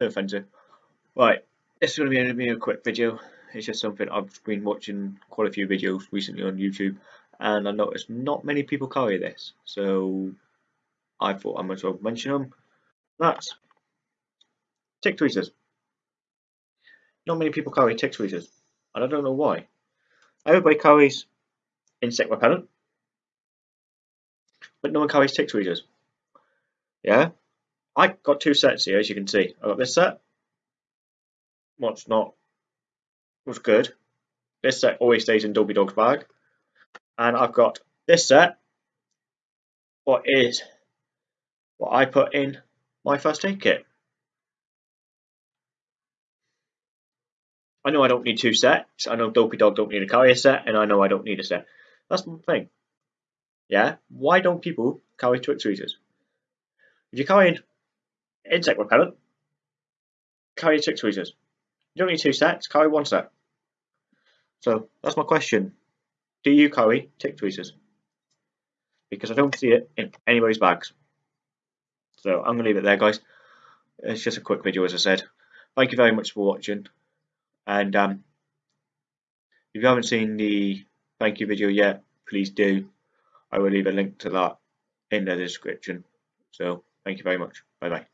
No offensive. Eh. Right, this is going to be a quick video. It's just something I've been watching quite a few videos recently on YouTube, and I noticed not many people carry this, so I thought I might as well mention them. That's tick tweezers. Not many people carry tick tweezers, and I don't know why. Everybody carries insect repellent, but no one carries tick tweezers. Yeah, I got two sets here, as you can see. I got this set, what's not was good. This set always stays in Dopey Dog's bag. And I've got this set, what is what I put in my first aid kit. I know I don't need two sets. I know Dopey Dog don't need a carrier set, and I know I don't need a set. That's the thing. Yeah? Why don't people carry tick tweezers? If you're carrying insect repellent, carry tick tweezers. You don't need two sets, carry one set. So that's my question. Do you carry tick tweezers? Because I don't see it in anybody's bags. So I'm going to leave it there, guys. It's just a quick video, as I said. Thank you very much for watching. And um, if you haven't seen the thank you video yet, please do. I will leave a link to that in the description. So thank you very much. Bye bye.